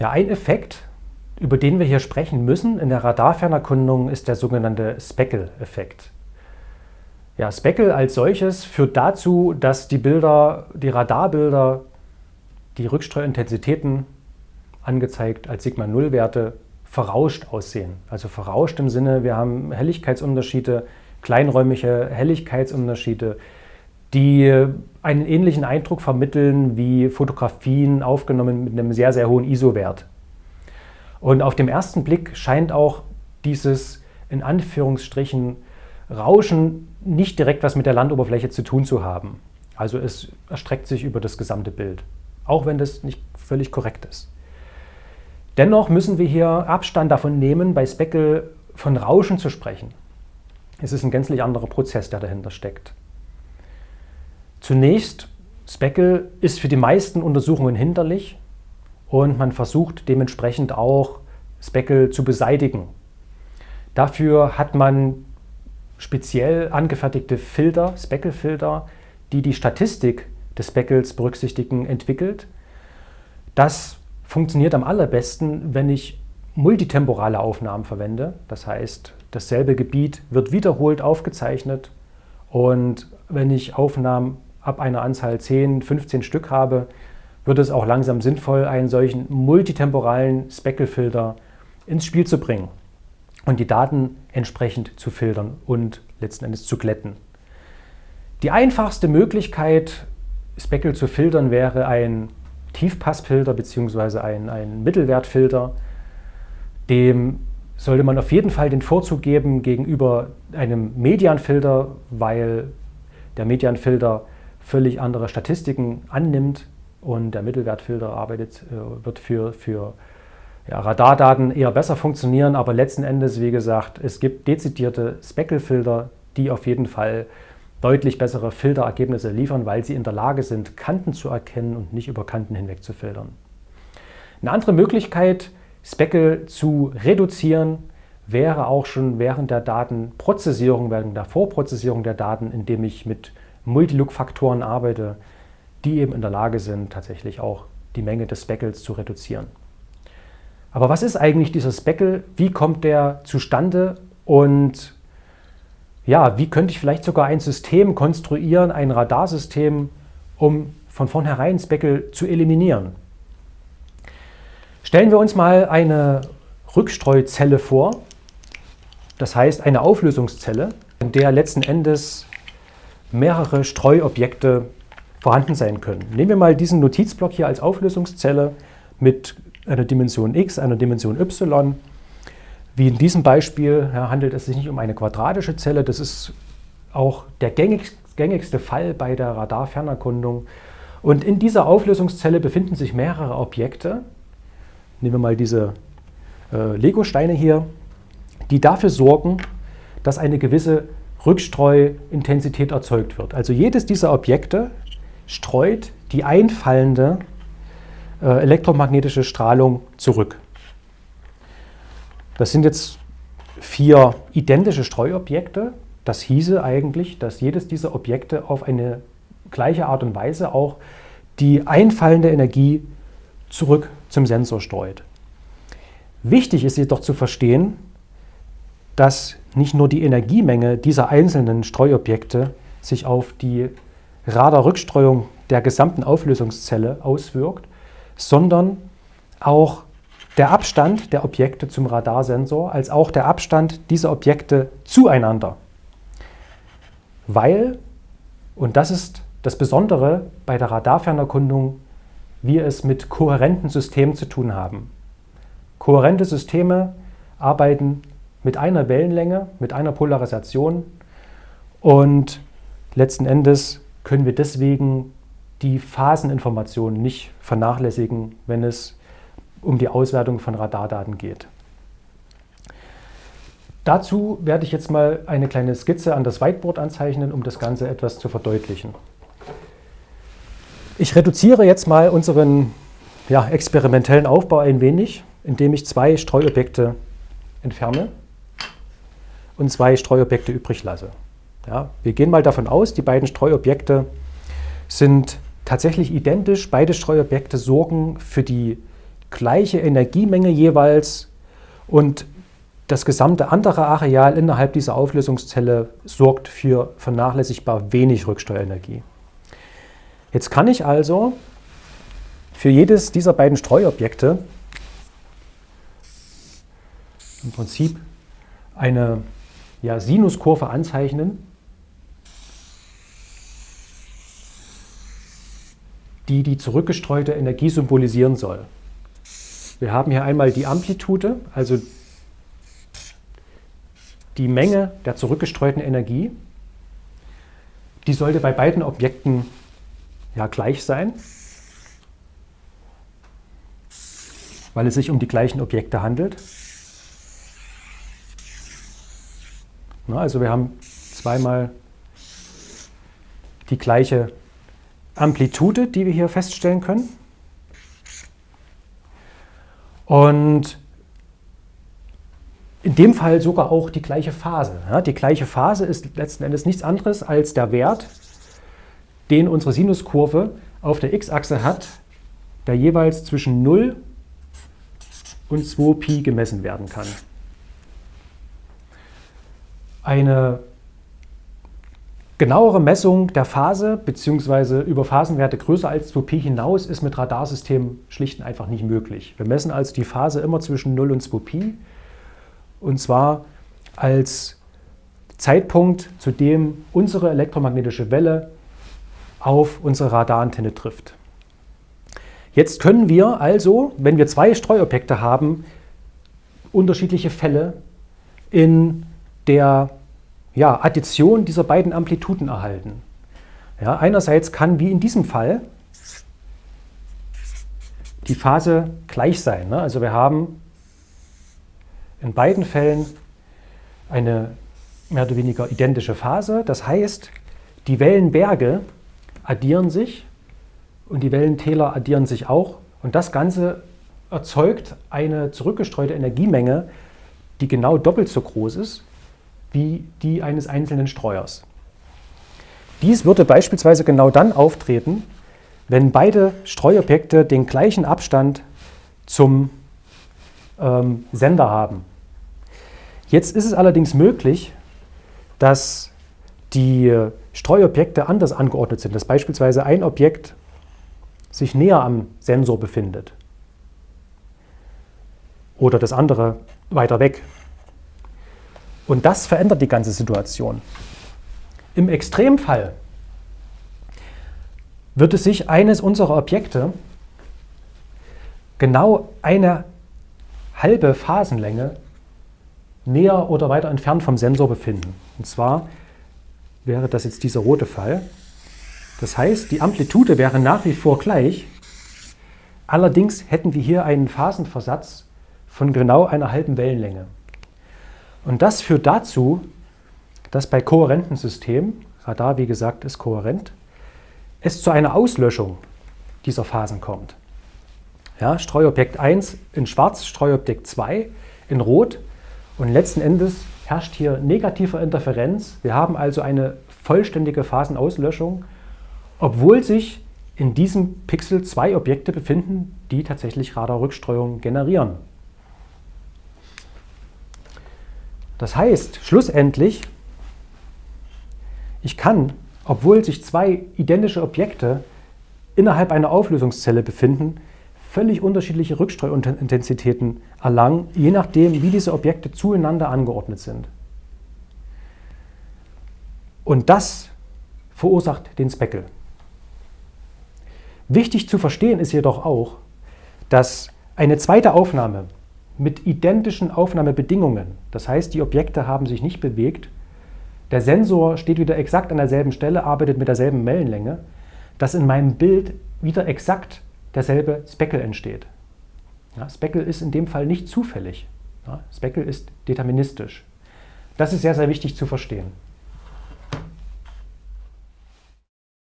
Ja, ein Effekt, über den wir hier sprechen müssen in der Radarfernerkundung, ist der sogenannte Speckle-Effekt. Ja, Speckle als solches führt dazu, dass die Bilder, die Radarbilder, die Rückstreuintensitäten angezeigt als Sigma-0-Werte verrauscht aussehen. Also verrauscht im Sinne, wir haben Helligkeitsunterschiede, kleinräumige Helligkeitsunterschiede, die einen ähnlichen Eindruck vermitteln wie Fotografien aufgenommen mit einem sehr, sehr hohen ISO-Wert. Und auf dem ersten Blick scheint auch dieses in Anführungsstrichen Rauschen nicht direkt was mit der Landoberfläche zu tun zu haben. Also es erstreckt sich über das gesamte Bild, auch wenn das nicht völlig korrekt ist. Dennoch müssen wir hier Abstand davon nehmen, bei Speckle von Rauschen zu sprechen. Es ist ein gänzlich anderer Prozess, der dahinter steckt. Zunächst, Speckle ist für die meisten Untersuchungen hinderlich und man versucht dementsprechend auch Speckle zu beseitigen. Dafür hat man speziell angefertigte Filter, Speckle-Filter, die die Statistik des Speckles berücksichtigen, entwickelt. Das funktioniert am allerbesten, wenn ich multitemporale Aufnahmen verwende. Das heißt, dasselbe Gebiet wird wiederholt aufgezeichnet und wenn ich Aufnahmen ab einer Anzahl 10, 15 Stück habe, wird es auch langsam sinnvoll, einen solchen multitemporalen Speckle-Filter ins Spiel zu bringen und die Daten entsprechend zu filtern und letzten Endes zu glätten. Die einfachste Möglichkeit, Speckle zu filtern, wäre ein Tiefpassfilter bzw. ein, ein Mittelwertfilter. Dem sollte man auf jeden Fall den Vorzug geben gegenüber einem Medianfilter, weil der Medianfilter völlig andere Statistiken annimmt und der Mittelwertfilter arbeitet, äh, wird für, für ja, Radardaten eher besser funktionieren, aber letzten Endes, wie gesagt, es gibt dezidierte Speckle-Filter, die auf jeden Fall deutlich bessere Filterergebnisse liefern, weil sie in der Lage sind, Kanten zu erkennen und nicht über Kanten hinweg zu filtern. Eine andere Möglichkeit, Speckle zu reduzieren, wäre auch schon während der Datenprozessierung, während der Vorprozessierung der Daten, indem ich mit Multilook-Faktoren arbeite, die eben in der Lage sind, tatsächlich auch die Menge des Speckles zu reduzieren. Aber was ist eigentlich dieser Speckle? Wie kommt der zustande? Und ja, wie könnte ich vielleicht sogar ein System konstruieren, ein Radarsystem, um von vornherein Speckle zu eliminieren? Stellen wir uns mal eine Rückstreuzelle vor, das heißt eine Auflösungszelle, in der letzten Endes mehrere Streuobjekte vorhanden sein können. Nehmen wir mal diesen Notizblock hier als Auflösungszelle mit einer Dimension x, einer Dimension y. Wie in diesem Beispiel ja, handelt es sich nicht um eine quadratische Zelle. Das ist auch der gängigste Fall bei der Radarfernerkundung. Und in dieser Auflösungszelle befinden sich mehrere Objekte. Nehmen wir mal diese äh, Lego-Steine hier, die dafür sorgen, dass eine gewisse Rückstreuintensität erzeugt wird. Also jedes dieser Objekte streut die einfallende äh, elektromagnetische Strahlung zurück. Das sind jetzt vier identische Streuobjekte. Das hieße eigentlich, dass jedes dieser Objekte auf eine gleiche Art und Weise auch die einfallende Energie zurück zum Sensor streut. Wichtig ist jedoch zu verstehen, dass nicht nur die Energiemenge dieser einzelnen Streuobjekte sich auf die Radarrückstreuung der gesamten Auflösungszelle auswirkt, sondern auch der Abstand der Objekte zum Radarsensor als auch der Abstand dieser Objekte zueinander. Weil, und das ist das Besondere bei der Radarfernerkundung, wir es mit kohärenten Systemen zu tun haben. Kohärente Systeme arbeiten mit einer Wellenlänge, mit einer Polarisation und letzten Endes können wir deswegen die Phaseninformationen nicht vernachlässigen, wenn es um die Auswertung von Radardaten geht. Dazu werde ich jetzt mal eine kleine Skizze an das Whiteboard anzeichnen, um das Ganze etwas zu verdeutlichen. Ich reduziere jetzt mal unseren ja, experimentellen Aufbau ein wenig, indem ich zwei Streuobjekte entferne und zwei Streuobjekte übrig lasse. Ja, wir gehen mal davon aus, die beiden Streuobjekte sind tatsächlich identisch. Beide Streuobjekte sorgen für die gleiche Energiemenge jeweils und das gesamte andere Areal innerhalb dieser Auflösungszelle sorgt für vernachlässigbar wenig Rücksteuerenergie. Jetzt kann ich also für jedes dieser beiden Streuobjekte im Prinzip eine ja, Sinuskurve anzeichnen, die die zurückgestreute Energie symbolisieren soll. Wir haben hier einmal die Amplitude, also die Menge der zurückgestreuten Energie. Die sollte bei beiden Objekten ja gleich sein, weil es sich um die gleichen Objekte handelt. Also wir haben zweimal die gleiche Amplitude, die wir hier feststellen können. Und in dem Fall sogar auch die gleiche Phase. Die gleiche Phase ist letzten Endes nichts anderes als der Wert, den unsere Sinuskurve auf der x-Achse hat, der jeweils zwischen 0 und 2pi gemessen werden kann. Eine genauere Messung der Phase bzw. über Phasenwerte größer als 2pi hinaus ist mit Radarsystemen schlicht und einfach nicht möglich. Wir messen also die Phase immer zwischen 0 und 2pi und zwar als Zeitpunkt, zu dem unsere elektromagnetische Welle auf unsere Radarantenne trifft. Jetzt können wir also, wenn wir zwei Streuobjekte haben, unterschiedliche Fälle in der ja, Addition dieser beiden Amplituden erhalten. Ja, einerseits kann, wie in diesem Fall, die Phase gleich sein. Ne? Also wir haben in beiden Fällen eine mehr oder weniger identische Phase. Das heißt, die Wellenberge addieren sich und die Wellentäler addieren sich auch. Und das Ganze erzeugt eine zurückgestreute Energiemenge, die genau doppelt so groß ist wie die eines einzelnen Streuers. Dies würde beispielsweise genau dann auftreten, wenn beide Streuobjekte den gleichen Abstand zum ähm, Sender haben. Jetzt ist es allerdings möglich, dass die Streuobjekte anders angeordnet sind, dass beispielsweise ein Objekt sich näher am Sensor befindet oder das andere weiter weg. Und das verändert die ganze Situation. Im Extremfall würde sich eines unserer Objekte genau eine halbe Phasenlänge näher oder weiter entfernt vom Sensor befinden. Und zwar wäre das jetzt dieser rote Fall. Das heißt, die Amplitude wäre nach wie vor gleich, allerdings hätten wir hier einen Phasenversatz von genau einer halben Wellenlänge. Und das führt dazu, dass bei kohärenten Systemen, Radar wie gesagt ist kohärent, es zu einer Auslöschung dieser Phasen kommt. Ja, Streuobjekt 1 in schwarz, Streuobjekt 2 in rot und letzten Endes herrscht hier negative Interferenz. Wir haben also eine vollständige Phasenauslöschung, obwohl sich in diesem Pixel zwei Objekte befinden, die tatsächlich Radarrückstreuung generieren. Das heißt, schlussendlich, ich kann, obwohl sich zwei identische Objekte innerhalb einer Auflösungszelle befinden, völlig unterschiedliche Rückstreuintensitäten erlangen, je nachdem, wie diese Objekte zueinander angeordnet sind. Und das verursacht den Speckle. Wichtig zu verstehen ist jedoch auch, dass eine zweite Aufnahme mit identischen Aufnahmebedingungen, das heißt, die Objekte haben sich nicht bewegt, der Sensor steht wieder exakt an derselben Stelle, arbeitet mit derselben Wellenlänge, dass in meinem Bild wieder exakt derselbe Speckle entsteht. Ja, Speckle ist in dem Fall nicht zufällig. Ja, Speckle ist deterministisch. Das ist sehr, sehr wichtig zu verstehen.